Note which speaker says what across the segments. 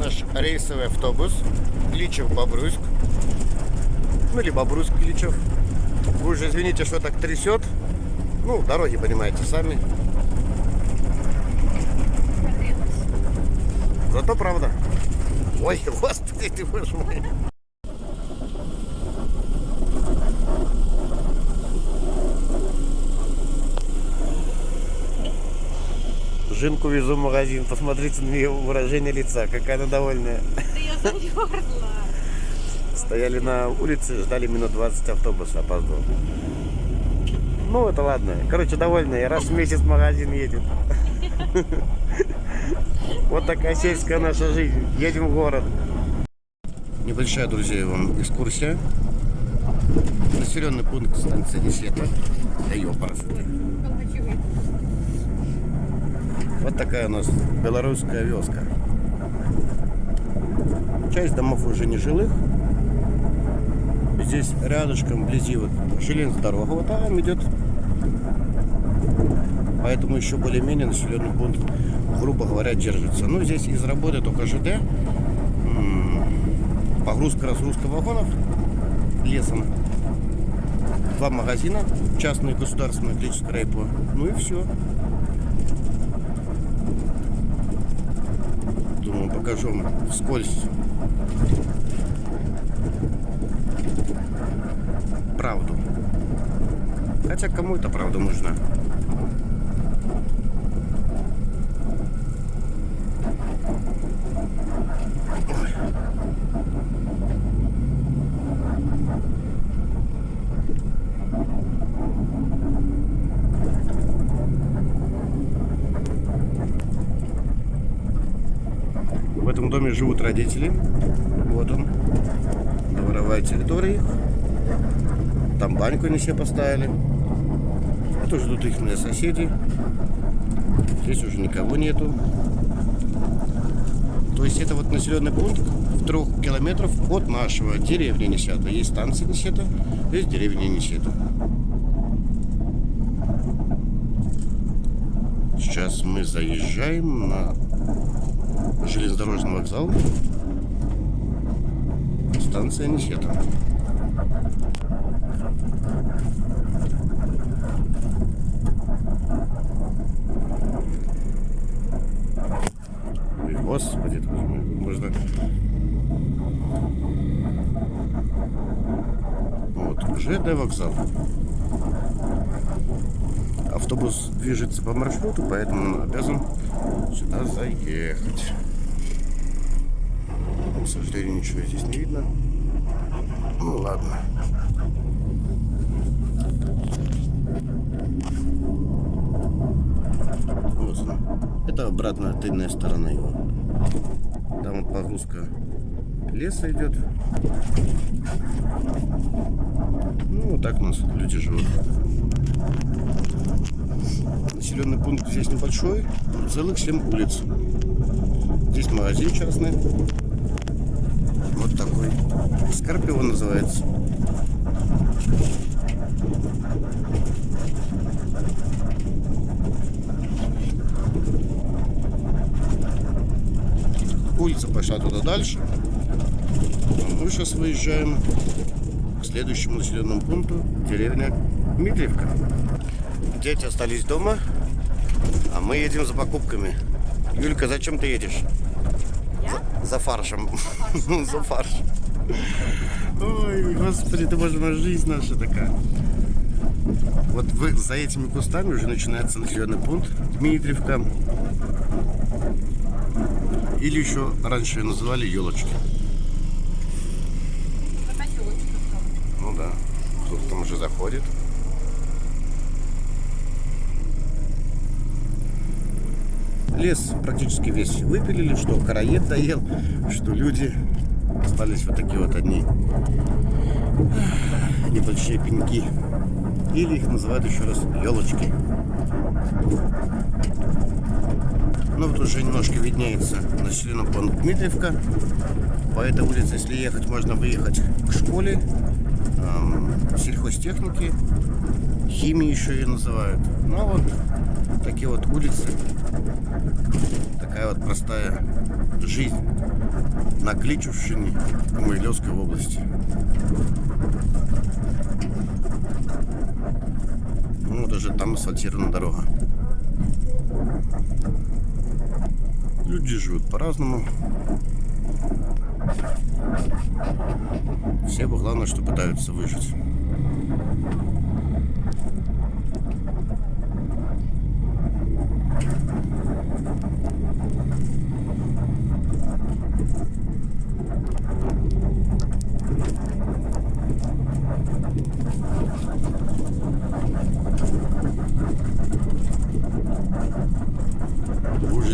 Speaker 1: наш рейсовый автобус Кличев-Бобруйск. Ну или Бобруйск-Кличев. Вы уже извините, что так трясет. Ну, дороги понимаете сами. Зато правда. Ой, господи ты боже мой. Жинку везу в магазин. Посмотрите на ее выражение лица. Какая она довольная.
Speaker 2: Да я замерзла.
Speaker 1: Стояли на улице, ждали минут 20 автобус, опоздал. Ну, это ладно. Короче, довольная. Раз в месяц в магазин едет. Вот такая сельская наша жизнь. Едем в город. Небольшая, друзья, вам экскурсия. Населенный пункт станции Десета. Да ёпарасы. Вот такая у нас белорусская вёска. Часть домов уже не жилых. Здесь рядышком, вблизи вот железная вот там идет. Поэтому еще более-менее населенный пункт, грубо говоря, держится. Ну, здесь из работы только ЖД. М, Погрузка, разгрузка вагонов лесом. Два магазина, частные, государственные, электрическое райпо. Ну и все. Покажу вам вскользь правду. Хотя кому эта правда нужна? Доме живут родители. Вот он. Дворовая территория. Там баньку они себе поставили. Это ждут их мои соседи. Здесь уже никого нету. То есть это вот населенный пункт в трех километров от нашего деревни Несета. Есть станция Несета, есть деревня Несета. Сейчас мы заезжаем на железнодорожный вокзал. Станция Несета. Ой, Господи, мой, можно... Вот, ЖД вокзал. Автобус движется по маршруту, поэтому он обязан сюда заехать. Сожалению, ничего здесь не видно. Ну ладно. Вот она. Это обратная тыльная сторона его. Там вот погрузка леса идет. Ну, вот так у нас люди живут. Населенный пункт здесь небольшой, целых 7 улиц. Здесь магазин частный. Вот такой. Скорпион называется. Улица пошла туда дальше. А мы сейчас выезжаем к следующему населенному пункту, деревня Дмитриевка. Дети остались дома, а мы едем за покупками. Юлька, зачем ты едешь? За, фаршем. за фаршем. Ой, господи, ты боже мой, жизнь наша такая. Вот вы, за этими кустами уже начинается населенный пункт Дмитриевка. Или еще раньше ее называли елочки. Ну да, кто-то там уже заходит. Лес практически весь выпилили, что караед доел, что люди остались вот такие вот одни небольшие пеньки. Или их называют еще раз елочки. Ну вот уже немножко виднеется населенный пункт Дмитриевка. По этой улице, если ехать, можно выехать к школе, эм, сельхозтехники, химии еще ее называют. Ну а вот такие вот улицы Такая вот простая жизнь на Кличевщине в Могилевской области. Ну, даже там асфальтирована дорога. Люди живут по-разному. Все бы главное, что пытаются выжить.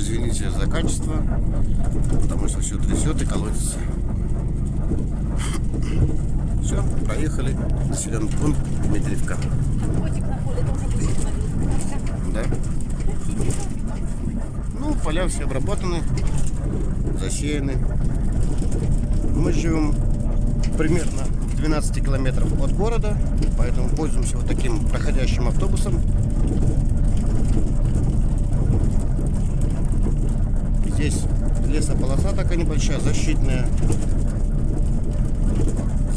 Speaker 1: Извините за качество, потому что все трясет и колотится. Все, проехали. Населенный пункт Дмитриевка. Да. Ну, поля все обработаны, засеяны. Мы живем примерно в 12 километров от города, поэтому пользуемся вот таким проходящим автобусом. Здесь лесополоса такая небольшая, защитная.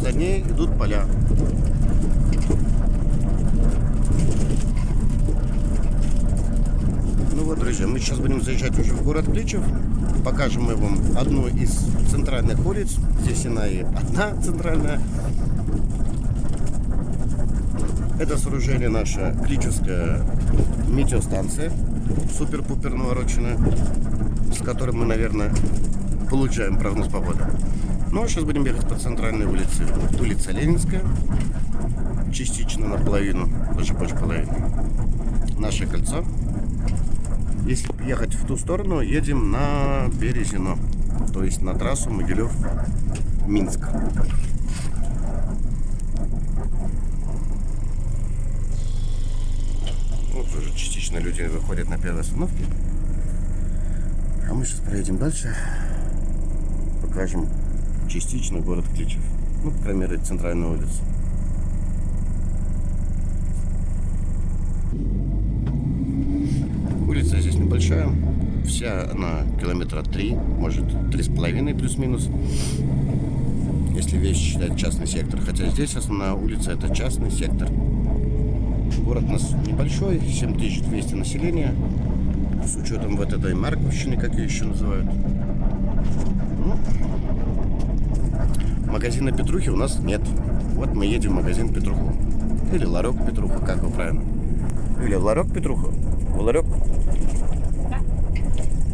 Speaker 1: За ней идут поля. Ну вот, друзья, мы сейчас будем заезжать уже в город Кличев. Покажем мы вам одну из центральных улиц. Здесь она и одна центральная. Это сооружение наша Кличевская метеостанция. Супер-пупер навороченная. С которой мы, наверное, получаем прогноз погоды. Ну а сейчас будем ехать по центральной улице. Улица Ленинская. Частично наполовину, даже больше половины. Наше кольцо. Если ехать в ту сторону, едем на Березино, то есть на трассу Могилев-Минск. Вот уже частично люди выходят на первой остановке. Мы сейчас проедем дальше. Покажем частично город Кличев. Ну, по крайней мере, центральную улицу. Улица здесь небольшая. Вся она километра три, может, три с половиной плюс-минус. Если весь считать частный сектор. Хотя здесь основная улица это частный сектор. Город у нас небольшой, 7200 населения. С учетом ВТД и Марковщины, как ее еще называют. Ну, магазина Петрухи у нас нет. Вот мы едем в магазин Петруху. Или Ларек Петруха, как вы правильно. Или в Ларек Петруха. В Ларек.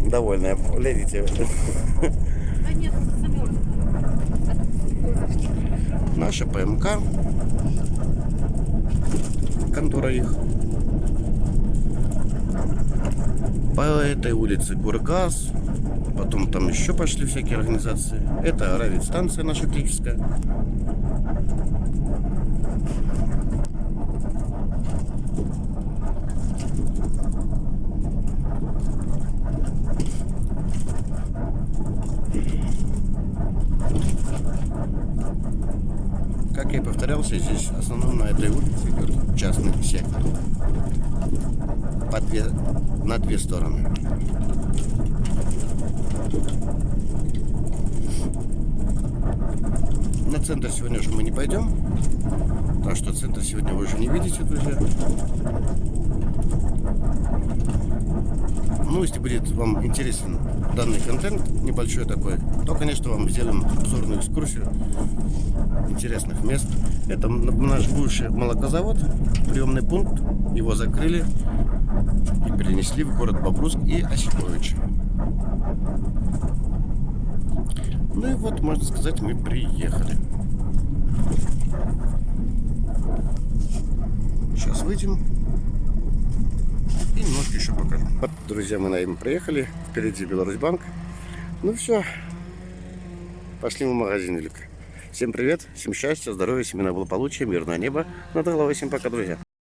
Speaker 1: Довольная, глядите.
Speaker 2: Да нет.
Speaker 1: Наша ПМК. Контора их. По этой улице Кургаз. Потом там еще пошли всякие организации. Это радиостанция наша клическая. Как я и повторялся, здесь основном на этой улице частный сектор. По две, на две стороны. На центр сегодня уже мы не пойдем. Так что центр сегодня вы уже не видите, друзья. Ну, если будет вам интересен данный контент, небольшой такой, то, конечно, вам сделаем обзорную экскурсию интересных мест. Это наш бывший молокозавод, приемный пункт. Его закрыли перенесли в город Бобруск и Осипович. Ну и вот, можно сказать, мы приехали. Сейчас выйдем и немножко еще покажем. Вот, друзья, мы на им приехали. Впереди Беларусьбанк. Ну все, пошли в магазин велик. Всем привет, всем счастья, здоровья, семейного благополучия, мирного неба. Над головой всем пока, друзья.